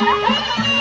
Yeah.